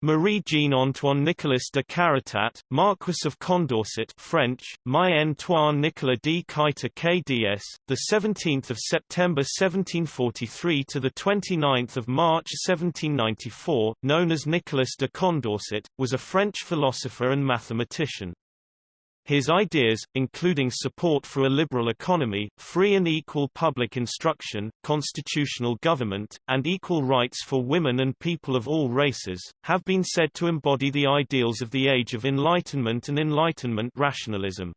Marie-Jean Antoine Nicolas de Caritat, Marquis of Condorcet French, My-Antoine Nicolas de Kuyter KDS, the 17th of September 1743 to the 29th of March 1794, known as Nicolas de Condorcet, was a French philosopher and mathematician. His ideas, including support for a liberal economy, free and equal public instruction, constitutional government, and equal rights for women and people of all races, have been said to embody the ideals of the Age of Enlightenment and Enlightenment rationalism.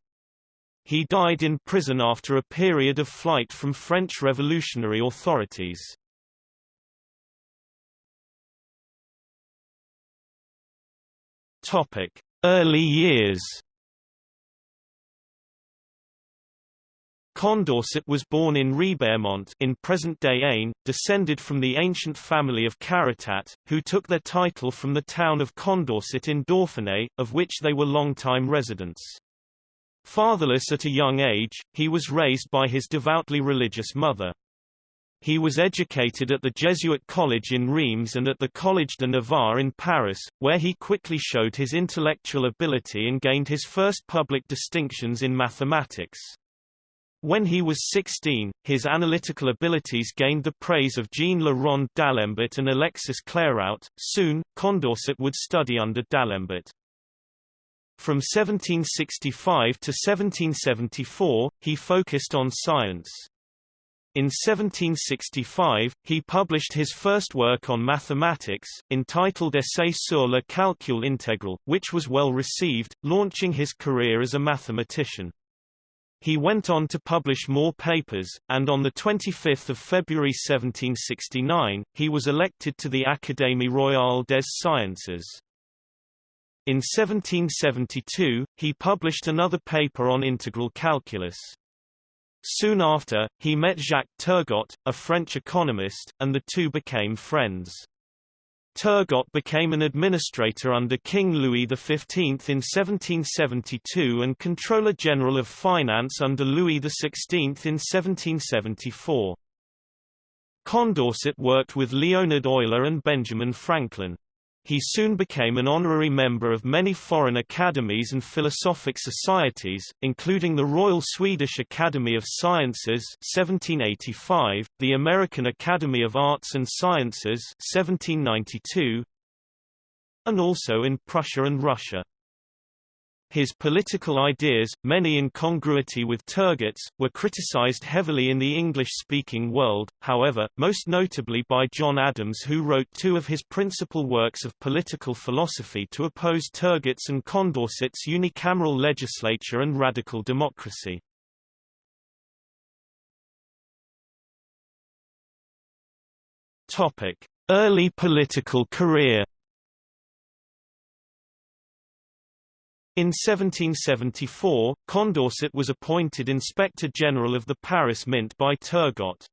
He died in prison after a period of flight from French revolutionary authorities. Early years Condorcet was born in Ribemont in present-day Aisne, descended from the ancient family of Caritat, who took their title from the town of Condorcet in Dauphiné, of which they were long-time residents. Fatherless at a young age, he was raised by his devoutly religious mother. He was educated at the Jesuit college in Reims and at the Collège de Navarre in Paris, where he quickly showed his intellectual ability and gained his first public distinctions in mathematics. When he was 16, his analytical abilities gained the praise of Jean Le Rond d'Alembert and Alexis Clairaut. Soon, Condorcet would study under d'Alembert. From 1765 to 1774, he focused on science. In 1765, he published his first work on mathematics, entitled Essai sur le calcul intégral, which was well received, launching his career as a mathematician. He went on to publish more papers, and on 25 February 1769, he was elected to the Académie royale des sciences. In 1772, he published another paper on integral calculus. Soon after, he met Jacques Turgot, a French economist, and the two became friends. Turgot became an administrator under King Louis XV in 1772 and Controller General of Finance under Louis XVI in 1774. Condorcet worked with Leonhard Euler and Benjamin Franklin. He soon became an honorary member of many foreign academies and philosophic societies, including the Royal Swedish Academy of Sciences 1785, the American Academy of Arts and Sciences 1792, and also in Prussia and Russia. His political ideas, many in congruity with Turgot's, were criticized heavily in the English-speaking world, however, most notably by John Adams who wrote two of his principal works of political philosophy to oppose Turgot's and Condorcet's unicameral legislature and radical democracy. Early political career In 1774, Condorcet was appointed Inspector General of the Paris Mint by Turgot.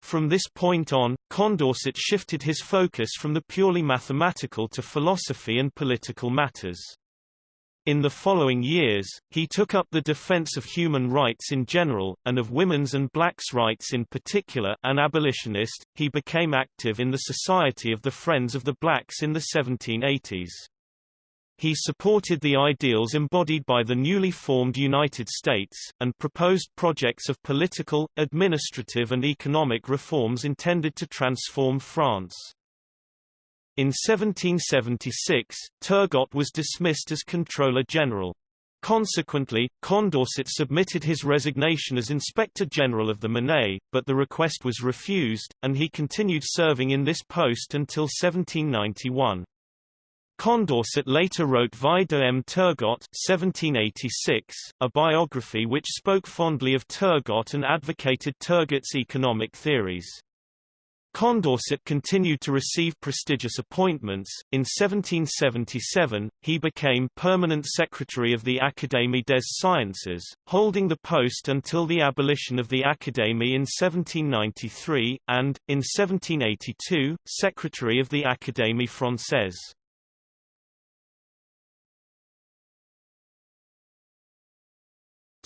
From this point on, Condorcet shifted his focus from the purely mathematical to philosophy and political matters. In the following years, he took up the defense of human rights in general, and of women's and blacks' rights in particular an abolitionist, he became active in the Society of the Friends of the Blacks in the 1780s. He supported the ideals embodied by the newly formed United States, and proposed projects of political, administrative and economic reforms intended to transform France. In 1776, Turgot was dismissed as Controller General. Consequently, Condorcet submitted his resignation as Inspector General of the Monnaie, but the request was refused, and he continued serving in this post until 1791. Condorcet later wrote Vie de M. Turgot 1786, a biography which spoke fondly of Turgot and advocated Turgot's economic theories. Condorcet continued to receive prestigious appointments. In 1777, he became permanent secretary of the Académie des Sciences, holding the post until the abolition of the Académie in 1793, and, in 1782, secretary of the Académie Française.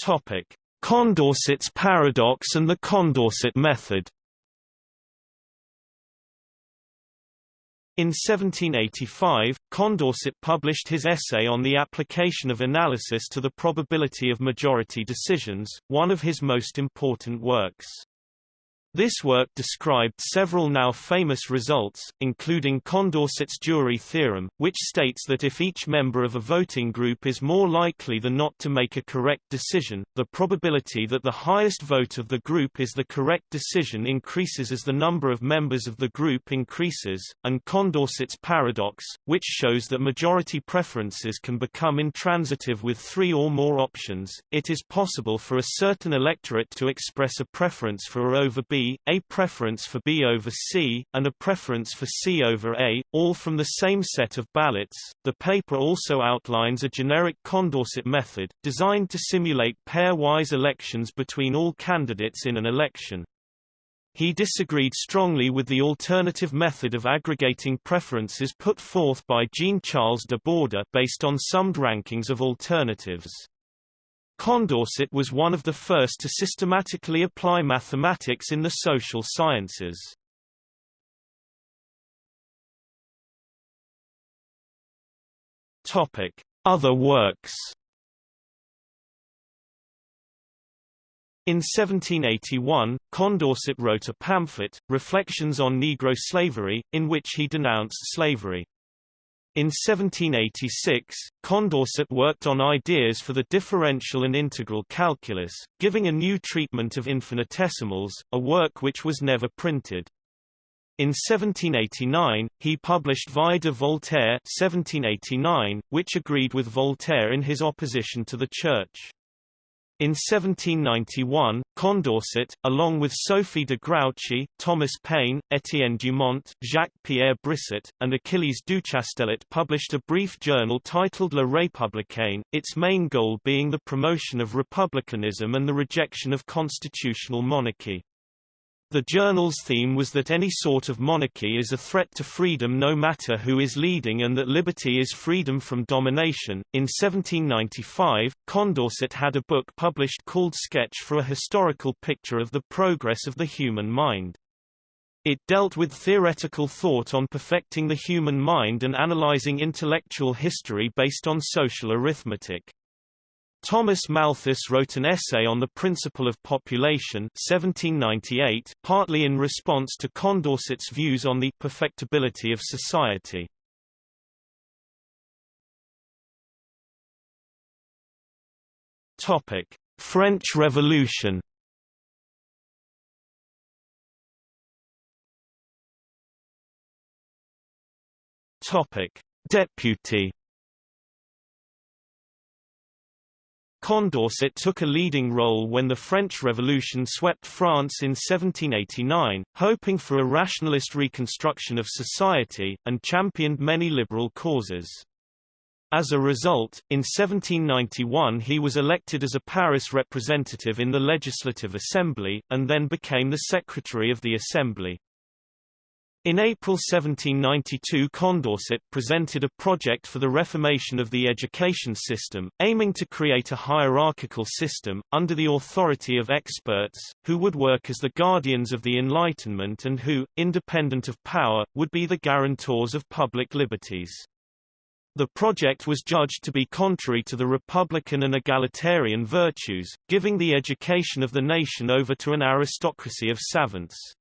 Topic: Condorcet's paradox and the Condorcet method. In 1785, Condorcet published his essay on the application of analysis to the probability of majority decisions, one of his most important works. This work described several now famous results, including Condorcet's jury theorem, which states that if each member of a voting group is more likely than not to make a correct decision, the probability that the highest vote of the group is the correct decision increases as the number of members of the group increases, and Condorcet's paradox, which shows that majority preferences can become intransitive with three or more options. It is possible for a certain electorate to express a preference for A over B a preference for B over C, and a preference for C over A, all from the same set of ballots. The paper also outlines a generic Condorcet method, designed to simulate pairwise elections between all candidates in an election. He disagreed strongly with the alternative method of aggregating preferences put forth by Jean-Charles de Borda based on summed rankings of alternatives. Condorcet was one of the first to systematically apply mathematics in the social sciences. Other works. In 1781, Condorcet wrote a pamphlet, Reflections on Negro Slavery, in which he denounced slavery. In 1786, Condorcet worked on ideas for the differential and integral calculus, giving a new treatment of infinitesimals, a work which was never printed. In 1789, he published Vie de Voltaire 1789, which agreed with Voltaire in his opposition to the Church. In 1791, Condorcet, along with Sophie de Grouchy, Thomas Paine, Etienne Dumont, Jacques-Pierre Brissot, and Achilles Duchastelet published a brief journal titled Le Républicain, its main goal being the promotion of republicanism and the rejection of constitutional monarchy. The journal's theme was that any sort of monarchy is a threat to freedom no matter who is leading and that liberty is freedom from domination. In 1795, Condorcet had a book published called Sketch for a Historical Picture of the Progress of the Human Mind. It dealt with theoretical thought on perfecting the human mind and analyzing intellectual history based on social arithmetic. Thomas Malthus wrote an essay on the principle of population 1798, partly in response to Condorcet's views on the perfectibility of society. Topic: French Revolution. Topic: Deputy Condorcet took a leading role when the French Revolution swept France in 1789, hoping for a rationalist reconstruction of society, and championed many liberal causes. As a result, in 1791 he was elected as a Paris representative in the Legislative Assembly, and then became the Secretary of the Assembly. In April 1792 Condorcet presented a project for the reformation of the education system, aiming to create a hierarchical system, under the authority of experts, who would work as the guardians of the Enlightenment and who, independent of power, would be the guarantors of public liberties. The project was judged to be contrary to the republican and egalitarian virtues, giving the education of the nation over to an aristocracy of savants.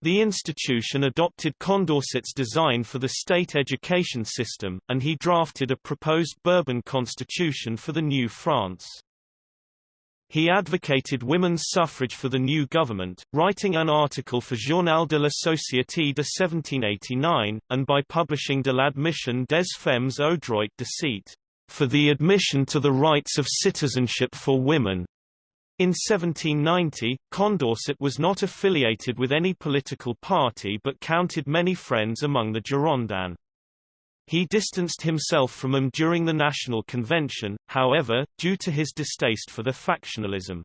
The institution adopted Condorcet's design for the state education system, and he drafted a proposed Bourbon constitution for the new France. He advocated women's suffrage for the new government, writing an article for Journal de la Société de 1789, and by publishing De l'admission des femmes au droit de cite, for the admission to the rights of citizenship for women, in 1790, Condorcet was not affiliated with any political party but counted many friends among the Girondins. He distanced himself from them during the National Convention, however, due to his distaste for the factionalism.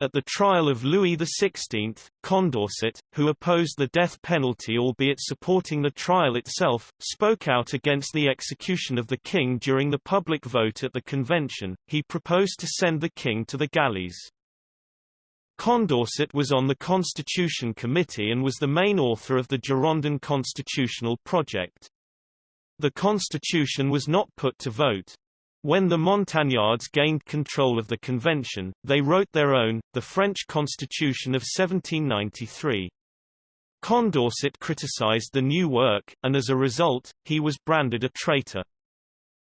At the trial of Louis XVI, Condorcet, who opposed the death penalty albeit supporting the trial itself, spoke out against the execution of the king during the public vote at the convention. He proposed to send the king to the galleys. Condorcet was on the Constitution Committee and was the main author of the Girondin constitutional project. The constitution was not put to vote. When the Montagnards gained control of the convention, they wrote their own, the French Constitution of 1793. Condorcet criticized the new work, and as a result, he was branded a traitor.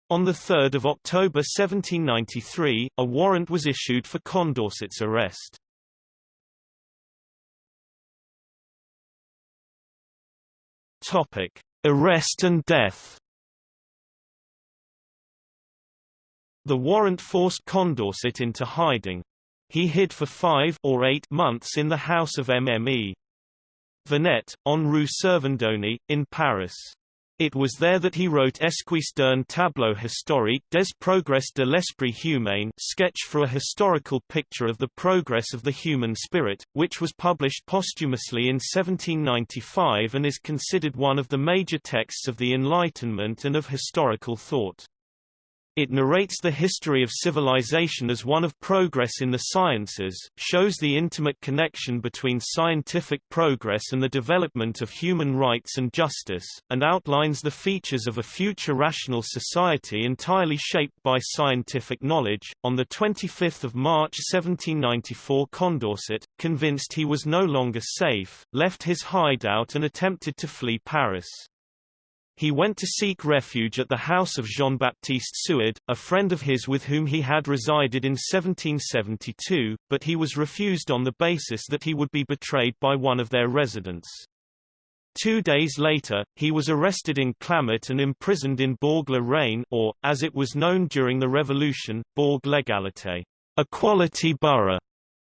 On 3 October 1793, a warrant was issued for Condorcet's arrest. Topic: Arrest and death. The warrant forced Condorcet into hiding. He hid for five or eight months in the house of MME. Vernet, on Rue Servandoni, in Paris. It was there that he wrote Esquisse d'un tableau historique des progrès de l'esprit humain sketch for a historical picture of the progress of the human spirit, which was published posthumously in 1795 and is considered one of the major texts of the Enlightenment and of historical thought. It narrates the history of civilization as one of progress in the sciences, shows the intimate connection between scientific progress and the development of human rights and justice, and outlines the features of a future rational society entirely shaped by scientific knowledge. On the 25th of March 1794, Condorcet, convinced he was no longer safe, left his hideout and attempted to flee Paris. He went to seek refuge at the house of Jean-Baptiste Suard, a friend of his with whom he had resided in 1772, but he was refused on the basis that he would be betrayed by one of their residents. Two days later, he was arrested in Clamart and imprisoned in Bourg-la-Reine or, as it was known during the Revolution, Bourg-l'Égalité, Equality Borough,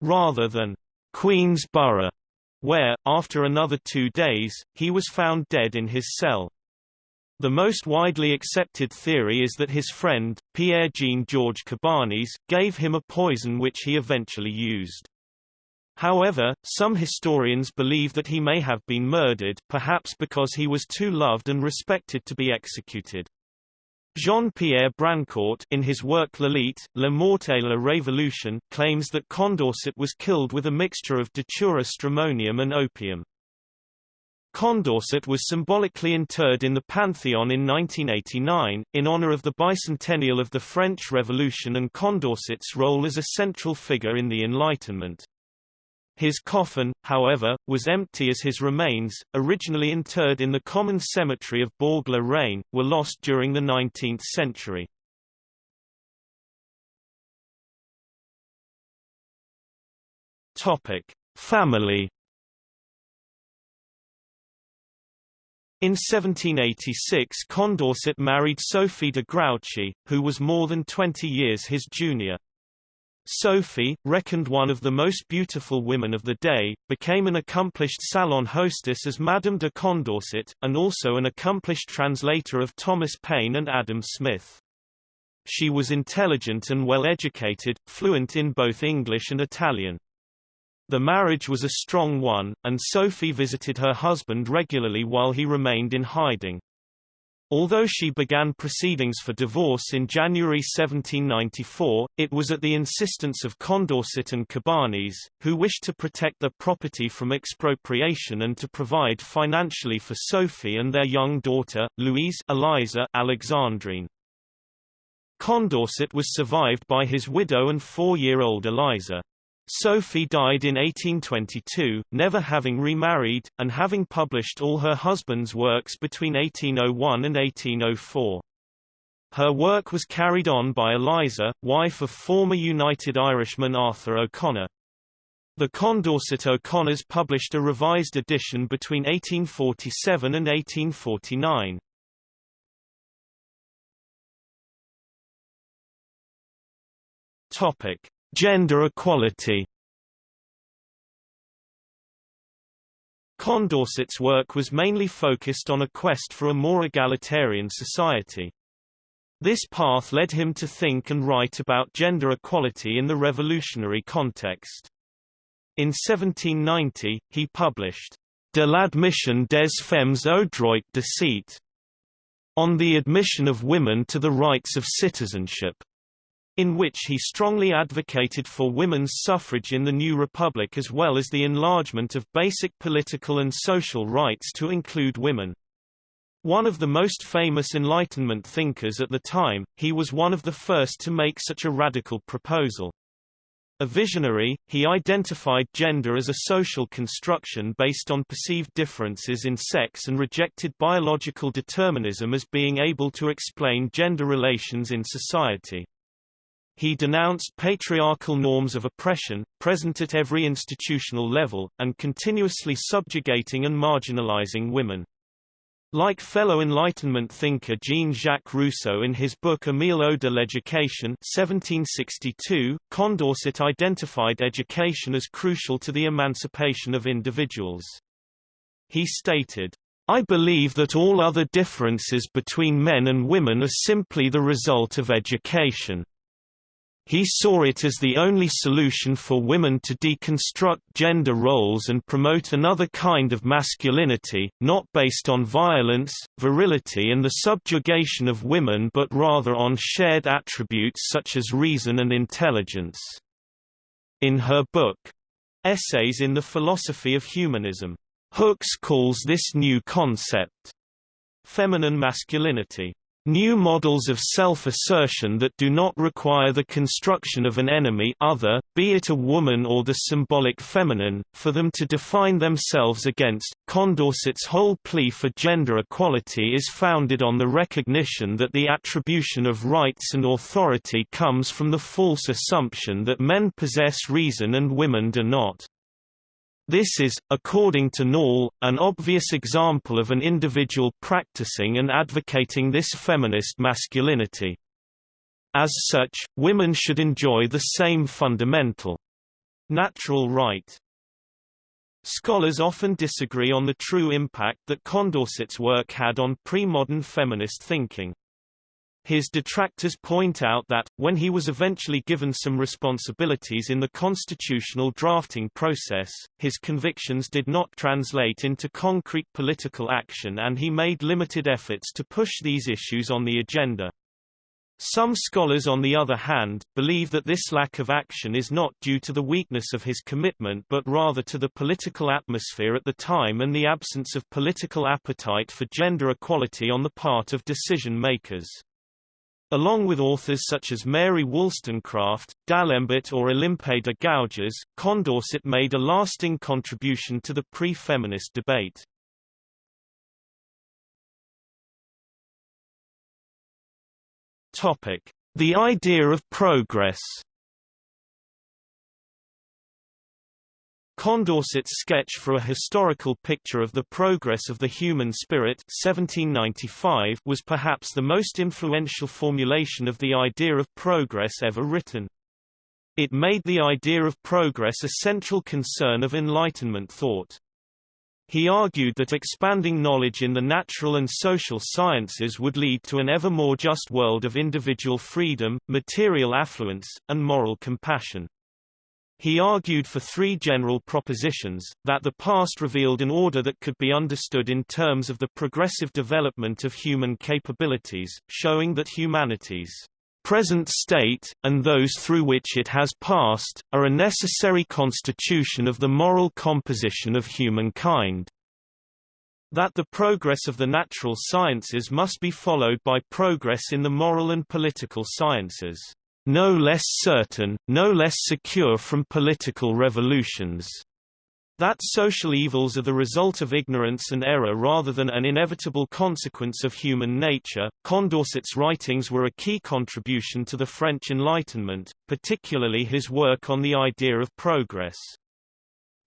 rather than Queen's Borough, where, after another two days, he was found dead in his cell. The most widely accepted theory is that his friend, Pierre-Jean Georges Cabanis, gave him a poison which he eventually used. However, some historians believe that he may have been murdered perhaps because he was too loved and respected to be executed. Jean-Pierre Brancourt in his work L'élite, La mort et la révolution claims that Condorcet was killed with a mixture of datura stramonium and opium. Condorcet was symbolically interred in the Pantheon in 1989, in honor of the bicentennial of the French Revolution and Condorcet's role as a central figure in the Enlightenment. His coffin, however, was empty as his remains, originally interred in the common cemetery of Bourg-la-Reine, were lost during the 19th century. Family In 1786 Condorcet married Sophie de Grouchy, who was more than 20 years his junior. Sophie, reckoned one of the most beautiful women of the day, became an accomplished salon hostess as Madame de Condorcet, and also an accomplished translator of Thomas Paine and Adam Smith. She was intelligent and well educated, fluent in both English and Italian. The marriage was a strong one, and Sophie visited her husband regularly while he remained in hiding. Although she began proceedings for divorce in January 1794, it was at the insistence of Condorcet and Cabanis, who wished to protect their property from expropriation and to provide financially for Sophie and their young daughter, Louise Eliza Alexandrine. Condorcet was survived by his widow and four-year-old Eliza. Sophie died in 1822, never having remarried, and having published all her husband's works between 1801 and 1804. Her work was carried on by Eliza, wife of former United Irishman Arthur O'Connor. The Condorcet O'Connors published a revised edition between 1847 and 1849. Topic: Gender equality Condorcet's work was mainly focused on a quest for a more egalitarian society. This path led him to think and write about gender equality in the revolutionary context. In 1790, he published De l'admission des femmes au droit de cite, on the admission of women to the rights of citizenship. In which he strongly advocated for women's suffrage in the new republic as well as the enlargement of basic political and social rights to include women. One of the most famous Enlightenment thinkers at the time, he was one of the first to make such a radical proposal. A visionary, he identified gender as a social construction based on perceived differences in sex and rejected biological determinism as being able to explain gender relations in society. He denounced patriarchal norms of oppression, present at every institutional level, and continuously subjugating and marginalizing women. Like fellow Enlightenment thinker Jean-Jacques Rousseau in his book Emile de l'Education 1762, Condorcet identified education as crucial to the emancipation of individuals. He stated, I believe that all other differences between men and women are simply the result of education. He saw it as the only solution for women to deconstruct gender roles and promote another kind of masculinity, not based on violence, virility and the subjugation of women but rather on shared attributes such as reason and intelligence. In her book, Essays in the Philosophy of Humanism, Hooks calls this new concept feminine masculinity. New models of self-assertion that do not require the construction of an enemy other, be it a woman or the symbolic feminine, for them to define themselves against. Condorcet's whole plea for gender equality is founded on the recognition that the attribution of rights and authority comes from the false assumption that men possess reason and women do not. This is, according to Noll, an obvious example of an individual practicing and advocating this feminist masculinity. As such, women should enjoy the same fundamental natural right. Scholars often disagree on the true impact that Condorcet's work had on pre-modern feminist thinking. His detractors point out that, when he was eventually given some responsibilities in the constitutional drafting process, his convictions did not translate into concrete political action and he made limited efforts to push these issues on the agenda. Some scholars on the other hand, believe that this lack of action is not due to the weakness of his commitment but rather to the political atmosphere at the time and the absence of political appetite for gender equality on the part of decision-makers. Along with authors such as Mary Wollstonecraft, D'Alembert or Olympe de Gouges, Condorcet made a lasting contribution to the pre-feminist debate. The idea of progress Condorcet's sketch for a historical picture of the progress of the human spirit 1795 was perhaps the most influential formulation of the idea of progress ever written. It made the idea of progress a central concern of Enlightenment thought. He argued that expanding knowledge in the natural and social sciences would lead to an ever more just world of individual freedom, material affluence, and moral compassion. He argued for three general propositions, that the past revealed an order that could be understood in terms of the progressive development of human capabilities, showing that humanity's present state, and those through which it has passed, are a necessary constitution of the moral composition of humankind. That the progress of the natural sciences must be followed by progress in the moral and political sciences no less certain, no less secure from political revolutions. That social evils are the result of ignorance and error rather than an inevitable consequence of human nature. Condorcet's writings were a key contribution to the French Enlightenment, particularly his work on the idea of progress.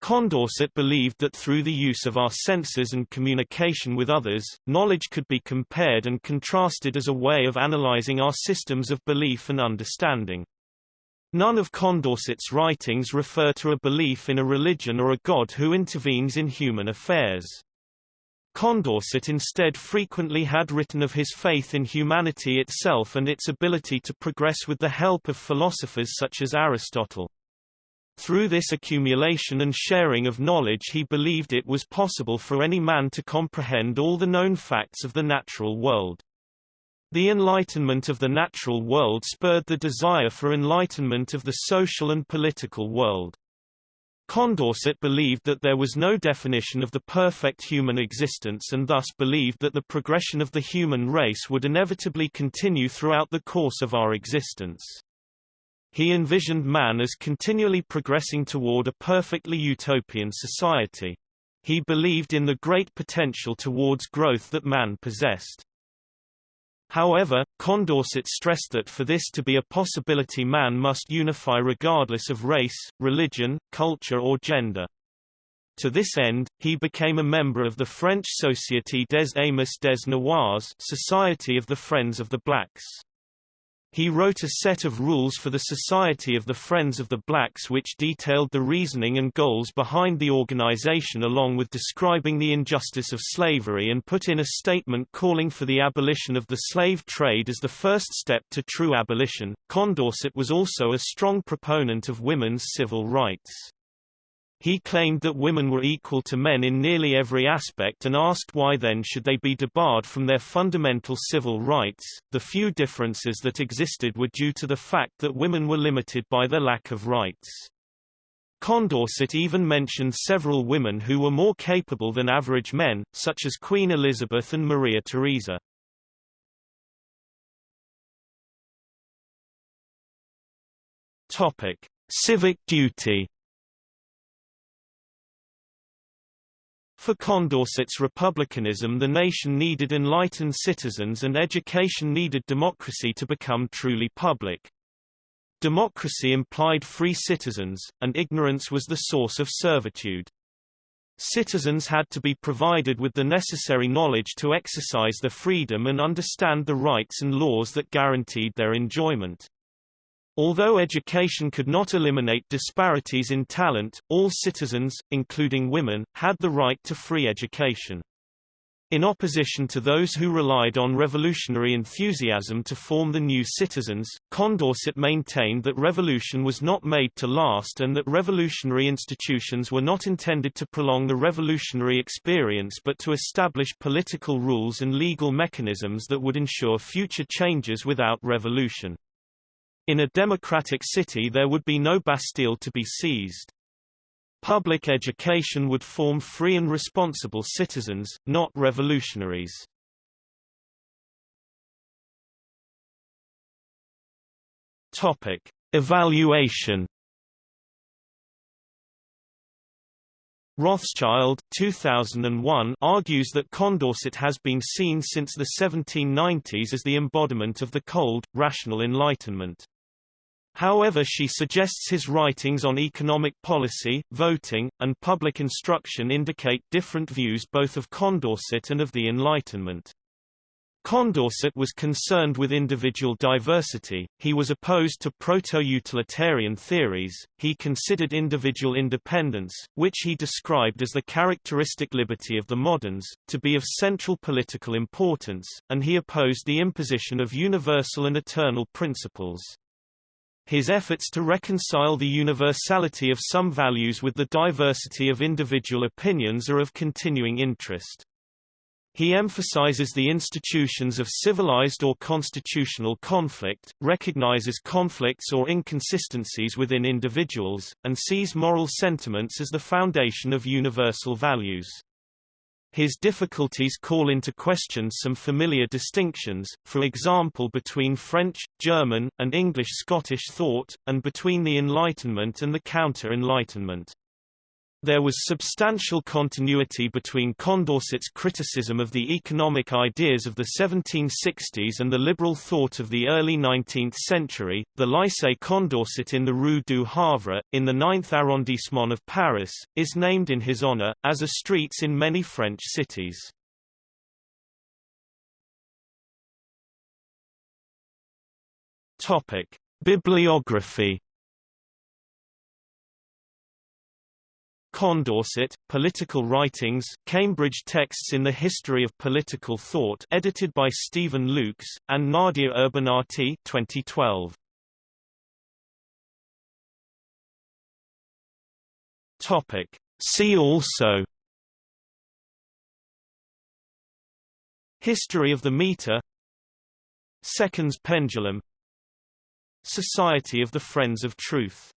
Condorcet believed that through the use of our senses and communication with others, knowledge could be compared and contrasted as a way of analyzing our systems of belief and understanding. None of Condorcet's writings refer to a belief in a religion or a god who intervenes in human affairs. Condorcet instead frequently had written of his faith in humanity itself and its ability to progress with the help of philosophers such as Aristotle. Through this accumulation and sharing of knowledge he believed it was possible for any man to comprehend all the known facts of the natural world. The enlightenment of the natural world spurred the desire for enlightenment of the social and political world. Condorcet believed that there was no definition of the perfect human existence and thus believed that the progression of the human race would inevitably continue throughout the course of our existence. He envisioned man as continually progressing toward a perfectly utopian society. He believed in the great potential towards growth that man possessed. However, Condorcet stressed that for this to be a possibility man must unify regardless of race, religion, culture or gender. To this end, he became a member of the French Société des Amis des Noirs Society of the Friends of the Blacks. He wrote a set of rules for the Society of the Friends of the Blacks which detailed the reasoning and goals behind the organization along with describing the injustice of slavery and put in a statement calling for the abolition of the slave trade as the first step to true abolition. Condorcet was also a strong proponent of women's civil rights. He claimed that women were equal to men in nearly every aspect and asked why then should they be debarred from their fundamental civil rights. The few differences that existed were due to the fact that women were limited by their lack of rights. Condorcet even mentioned several women who were more capable than average men, such as Queen Elizabeth and Maria Theresa. Topic: Civic duty For Condorcet's republicanism the nation needed enlightened citizens and education needed democracy to become truly public. Democracy implied free citizens, and ignorance was the source of servitude. Citizens had to be provided with the necessary knowledge to exercise their freedom and understand the rights and laws that guaranteed their enjoyment. Although education could not eliminate disparities in talent, all citizens, including women, had the right to free education. In opposition to those who relied on revolutionary enthusiasm to form the new citizens, Condorcet maintained that revolution was not made to last and that revolutionary institutions were not intended to prolong the revolutionary experience but to establish political rules and legal mechanisms that would ensure future changes without revolution. In a democratic city there would be no Bastille to be seized. Public education would form free and responsible citizens, not revolutionaries. Topic: Evaluation. Rothschild 2001 argues that Condorcet has been seen since the 1790s as the embodiment of the cold, rational Enlightenment. However she suggests his writings on economic policy, voting, and public instruction indicate different views both of Condorcet and of the Enlightenment. Condorcet was concerned with individual diversity, he was opposed to proto-utilitarian theories, he considered individual independence, which he described as the characteristic liberty of the moderns, to be of central political importance, and he opposed the imposition of universal and eternal principles. His efforts to reconcile the universality of some values with the diversity of individual opinions are of continuing interest. He emphasizes the institutions of civilized or constitutional conflict, recognizes conflicts or inconsistencies within individuals, and sees moral sentiments as the foundation of universal values. His difficulties call into question some familiar distinctions, for example between French, German, and English-Scottish thought, and between the Enlightenment and the Counter-Enlightenment. There was substantial continuity between Condorcet's criticism of the economic ideas of the 1760s and the liberal thought of the early 19th century. The Lycée Condorcet in the Rue du Havre, in the 9th arrondissement of Paris, is named in his honor, as are streets in many French cities. Topic: Bibliography Condorcet, Political Writings, Cambridge Texts in the History of Political Thought edited by Steven Lukes, and Nadia Urbinati 2012. Topic. See also History of the meter Seconds Pendulum Society of the Friends of Truth